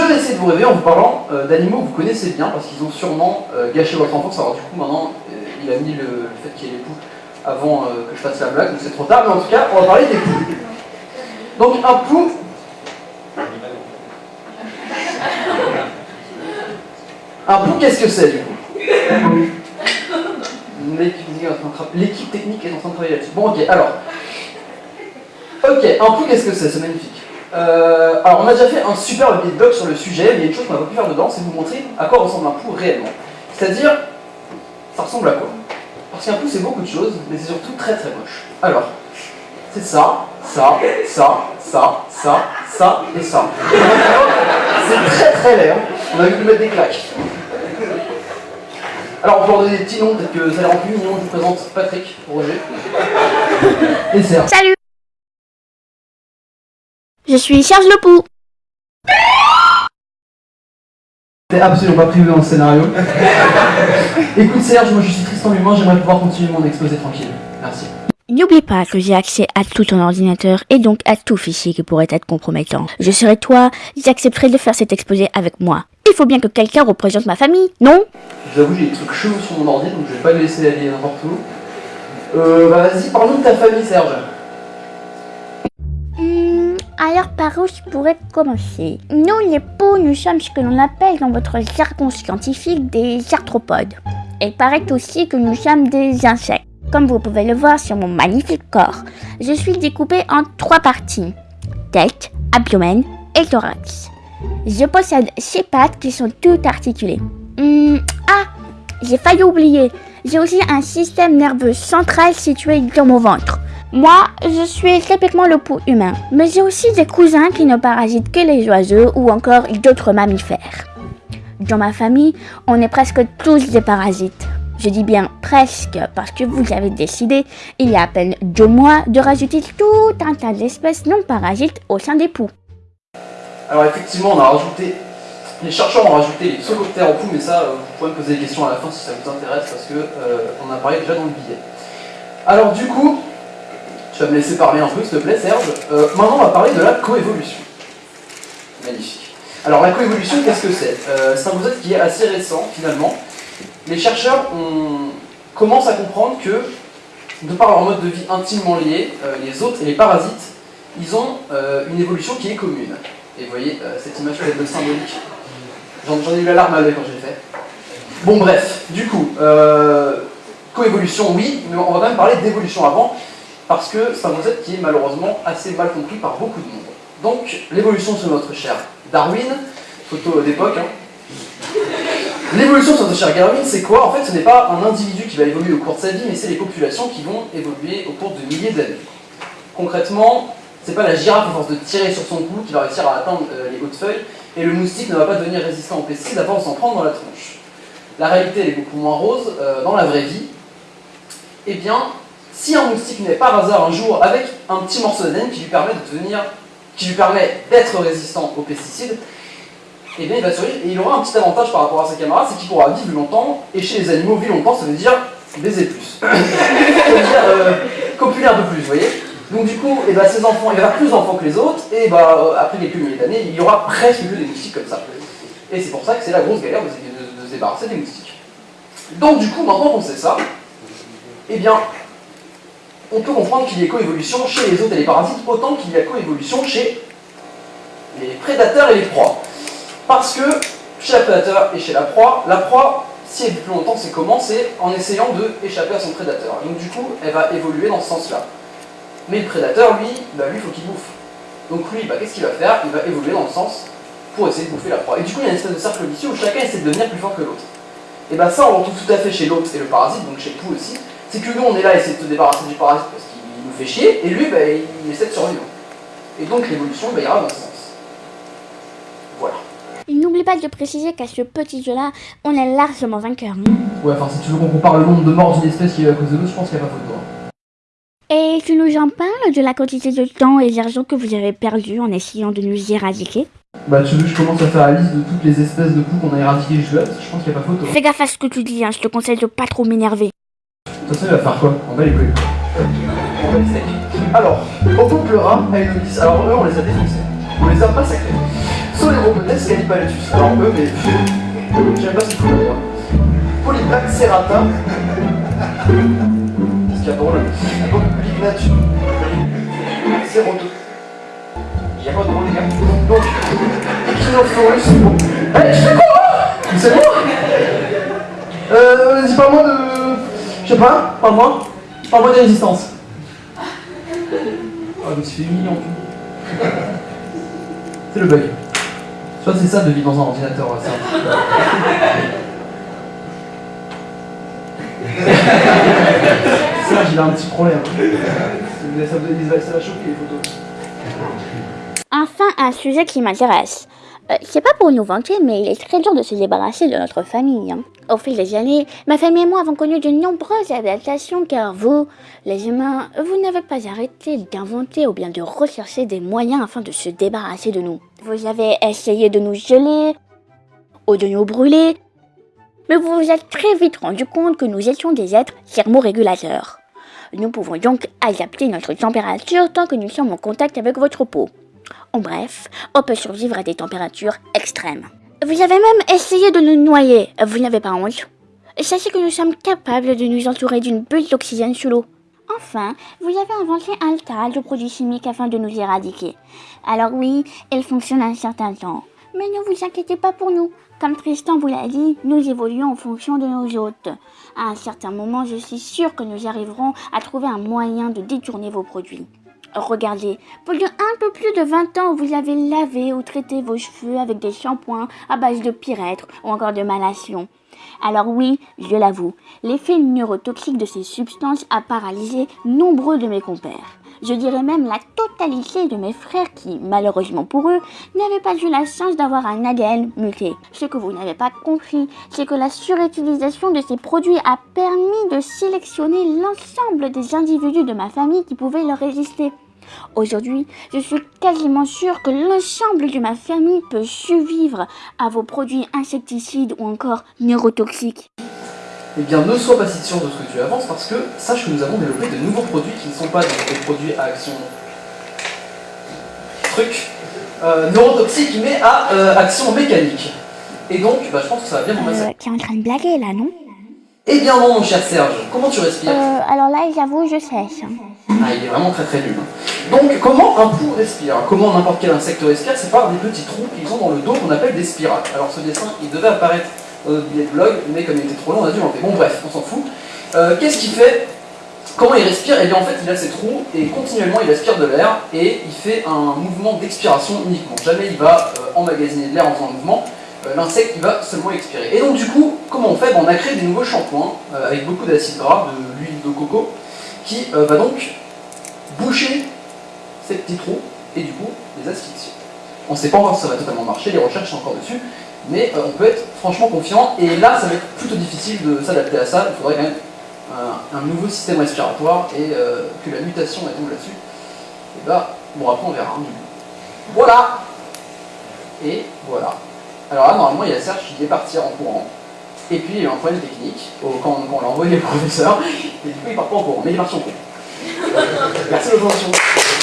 vais essayer de vous réveiller en vous parlant euh, d'animaux que vous connaissez bien, parce qu'ils ont sûrement euh, gâché votre enfance. Alors du coup, maintenant, euh, il a mis le, fait qu'il y ait les poules avant que je fasse la blague, donc c'est trop tard. Mais en tout cas, on va parler des poules. Donc un pou... Un pou, qu'est-ce que c'est du coup? L'équipe technique est en train de tra- L'équipe technique est en train de travailler là-dessus. Bon, ok, alors. Ok, un pou, qu'est-ce que c'est? C'est magnifique. Euh, alors, on a déjà fait un superbe beatbox sur le sujet, mais il y a une chose qu'on n'a pas pu faire dedans, c'est vous montrer à quoi ressemble un pou réellement. C'est-à-dire, ça ressemble à quoi? Parce qu'un pou, c'est beaucoup de choses, mais c'est surtout très très moche. Alors, c'est ça, ça, ça, ça, ça, ça et ça. C'est très très laid, hein. on a vu lui mettre des claques. Alors, on peut leur donner des petits noms, peut-être que ça les rend plus mignons. Je vous présente Patrick, Roger et Serge. Salut Je suis Serge Le Pou. T'es absolument pas privé dans le scénario. Écoute Serge, moi je suis Tristan Humain, j'aimerais pouvoir continuer mon exposé tranquille. Merci. N'oublie pas que j'ai accès à tout ton ordinateur et donc à tout fichier qui pourrait être compromettant. Je serai toi, j'accepterai de faire cet exposé avec moi. Il faut bien que quelqu'un représente ma famille, non? Je vous avoue, j'ai des trucs chelous sur mon ordi, donc je vais pas le laisser aller n'importe où. Euh, bah vas-y, parle-nous de ta famille Serge. Par où je pourrais commencer Nous les poux, nous sommes ce que l'on appelle dans votre jargon scientifique des arthropodes. Il paraît aussi que nous sommes des insectes. Comme vous pouvez le voir sur mon magnifique corps, je suis découpé en trois parties. Tête, abdomen et thorax. Je possède six pattes qui sont toutes articulées. Hmm, ah, j'ai failli oublier. J'ai aussi un système nerveux central situé dans mon ventre. Moi, je suis typiquement le pou humain, mais j'ai aussi des cousins qui ne parasitent que les oiseaux ou encore d'autres mammifères. Dans ma famille, on est presque tous des parasites. Je dis bien presque parce que vous avez décidé, il y a à peine deux mois, de rajouter tout un tas d'espèces non parasites au sein des poux. Alors effectivement, on a rajouté, les chercheurs ont rajouté les pseucoptères en poux, mais ça, euh, vous pouvez me poser des questions à la fin si ça vous intéresse, parce que euh, on a parlé déjà dans le billet. Alors du coup, tu vas me laisser parler un peu, s'il te plaît, Serge. Euh, maintenant, on va parler de la coévolution. Magnifique. Alors la coévolution, qu'est-ce que c'est? Euh, C'est un concept qui est assez récent, finalement. Les chercheurs ont- commencent à comprendre que, de par leur mode de vie intimement lié, euh, les hôtes et les parasites, ils ont une évolution qui est commune. Et vous voyez, cette image peut être symbolique. J'en ai eu la larme à l'œil quand je l'ai fait. Bon bref, du coup, coévolution oui, mais on va quand même parler d'évolution avant, parce que c'est un concept qui est malheureusement assez mal compris par beaucoup de monde. Donc, l'évolution sur notre cher Darwin, photo d'époque, hein. L'évolution sur notre cher Darwin, c'est quoi? En fait, ce n'est pas un individu qui va évoluer au cours de sa vie, mais c'est les populations qui vont évoluer au cours de milliers d'années. Concrètement, c'est pas la girafe à force de tirer sur son cou qui va réussir à atteindre euh, les hautes feuilles, et le moustique ne va pas devenir résistant aux pesticides à force d'en prendre dans la tronche. La réalité, elle est beaucoup moins rose. euh, dans la vraie vie, eh bien, si un moustique naît par hasard un jour avec un petit morceau d'ADN qui lui permet de devenir, qui lui permet d'être résistant aux pesticides, eh bien, il va survivre et il aura un petit avantage par rapport à ses camarades, c'est qu'il pourra vivre longtemps. Et chez les animaux, vivre longtemps, ça veut dire baiser plus. ça veut dire euh, copulaire de plus, vous voyez Donc du coup, eh ben, ces enfants, il aura plus d'enfants que les autres, et bah, euh, après quelques milliers d'années, il y aura presque que des moustiques comme ça. Et c'est pour ça que c'est la grosse galère de se débarrasser des moustiques. Donc du coup, maintenant qu'on sait ça, eh bien, on peut comprendre qu'il y ait coévolution chez les hôtes et les parasites autant qu'il y a coévolution chez les prédateurs et les proies. Parce que chez le prédateur et chez la proie, la proie, si elle vit plus longtemps, c'est comment C'est en essayant de échapper à son prédateur. Donc du coup, elle va évoluer dans ce sens-là. Mais le prédateur, lui, bah, lui, il faut qu'il bouffe. Donc lui, bah, qu'est-ce qu'il va faire Il va évoluer dans le sens pour essayer de bouffer la proie. Et du coup, il y a une espèce de cercle vicieux où chacun essaie de devenir plus fort que l'autre. Et bien ça, on le retrouve tout à fait chez l'hôte et le parasite, donc chez pou aussi. C'est que nous, on est là à essayer de se débarrasser du parasite parce qu'il nous fait chier, et lui, bah, il essaie de survivre. Et donc l'évolution bah, ira dans ce sens. Voilà. N'oublie pas de préciser qu'à ce petit jeu-là, on est largement vainqueur. Ouais, enfin, si tu veux qu'on compare le nombre de morts d'une espèce qui est à cause de l'autre, je pense qu'il n'y a pas photo. hein. Et tu nous en parles de la quantité de temps et d'argent que vous avez perdu en essayant de nous éradiquer? Bah, tu veux que je commence à faire la liste de toutes les espèces de poux qu'on a éradiquées Parce que je pense qu'il n'y a pas photo. Fais gaffe à ce que tu dis, hein, je te conseille de pas trop m'énerver. Façon, il va faire quoi On va les couilles. On va les steaks. Alors, au peuple rat a une 10. Alors, eux, on les a défoncés. On les a massacrés. Soleropotes scalipaletus. Alors eux, mais j'aime pas ce faut d'ailleurs. Polyplaque serrata. Qu'est-ce qu'il y a drôle Polyplaque Ceroto. Il y a pas de drôle les gars. Donc, Echinophorus. Bon. Eh, je fais quoi? C'est bon Euh, vas-y, parle-moi de... Je sais pas, parle-moi. Parle-moi des résistances. Ah, mais c'est mignon. C'est le bug. Que c'est ça de vivre dans un ordinateur. ça. ça, j'ai un petit problème. Ça, ça, ça va choquer les photos. Enfin, un sujet qui m'intéresse. Euh, c'est pas pour nous vanter, mais il est très dur de se débarrasser de notre famille. hein. Au fil des années, ma famille et moi avons connu de nombreuses adaptations car vous, les humains, vous n'avez pas arrêté d'inventer ou bien de rechercher des moyens afin de se débarrasser de nous. Vous avez essayé de nous geler ou de nous brûler, mais vous vous êtes très vite rendu compte que nous étions des êtres thermorégulateurs. Nous pouvons donc adapter notre température tant que nous sommes en contact avec votre peau. En bref, on peut survivre à des températures extrêmes. Vous avez même essayé de nous noyer, vous n'avez pas honte Sachez que nous sommes capables de nous entourer d'une bulle d'oxygène sous l'eau. Enfin, vous avez inventé un tas de produits chimiques afin de nous éradiquer. Alors oui, ils fonctionnent un certain temps. Mais ne vous inquiétez pas pour nous. Comme Tristan vous l'a dit, nous évoluons en fonction de nos hôtes. À un certain moment, je suis sûre que nous arriverons à trouver un moyen de détourner vos produits. Regardez, pendant un peu plus de 20 ans, vous avez lavé ou traité vos cheveux avec des shampoings à base de pyrètre ou encore de malation. Alors oui, je l'avoue, l'effet neurotoxique de ces substances a paralysé nombreux de mes compères. Je dirais même la totalité de mes frères qui, malheureusement pour eux, n'avaient pas eu la chance d'avoir un ADN muté. Ce que vous n'avez pas compris, c'est que la surutilisation de ces produits a permis de sélectionner l'ensemble des individus de ma famille qui pouvaient leur résister. Aujourd'hui, je suis quasiment sûre que l'ensemble de ma famille peut survivre à vos produits insecticides ou encore neurotoxiques. Eh bien, ne sois pas si sûr de ce que tu avances parce que sache que nous avons développé de nouveaux produits qui ne sont pas des produits à action truc euh, neurotoxique mais à euh, action mécanique. Et donc, bah, je pense que ça va bien passer. Euh, tu es en train de blaguer là, non? Eh bien non, mon cher Serge, comment tu respires? Euh, alors là, j'avoue, je sèche. Ah, il est vraiment très très nul. hein. Donc, comment un pou respire? Comment n'importe quel insecte respire? C'est par des petits trous qu'ils ont dans le dos qu'on appelle des spirales. Alors, ce dessin, il devait apparaître billet de blog, mais comme il était trop long, on a dû l'enlever. Bon, bref, on s'en fout. Euh, Qu'est-ce qu'il fait Comment il respire? Eh bien, en fait, il a ses trous et continuellement, il aspire de l'air et il fait un mouvement d'expiration uniquement. Jamais il va euh, emmagasiner de l'air en faisant un mouvement. Euh, L'insecte, il va seulement expirer. Et donc, du coup, comment on fait? On a créé des nouveaux shampoings euh, avec beaucoup d'acide gras, de l'huile de coco, qui euh, va donc boucher ces petits trous et du coup les asphyxier. On ne sait pas encore si ça va totalement marcher, les recherches sont encore dessus, mais euh, on peut être franchement confiant. Et là, ça va être plutôt difficile de s'adapter à ça. Il faudrait quand même un, un nouveau système respiratoire et euh, que la mutation elle tombe là-dessus. Et bah, bon, après on verra. hein. Voilà Et voilà. Alors là, normalement, il y a Serge qui devait partir en courant. Et puis, il y a eu un problème technique quand, on l'a envoyé au professeur. Et du coup, il part pas en courant, mais il est parti en courant. Merci de votre attention.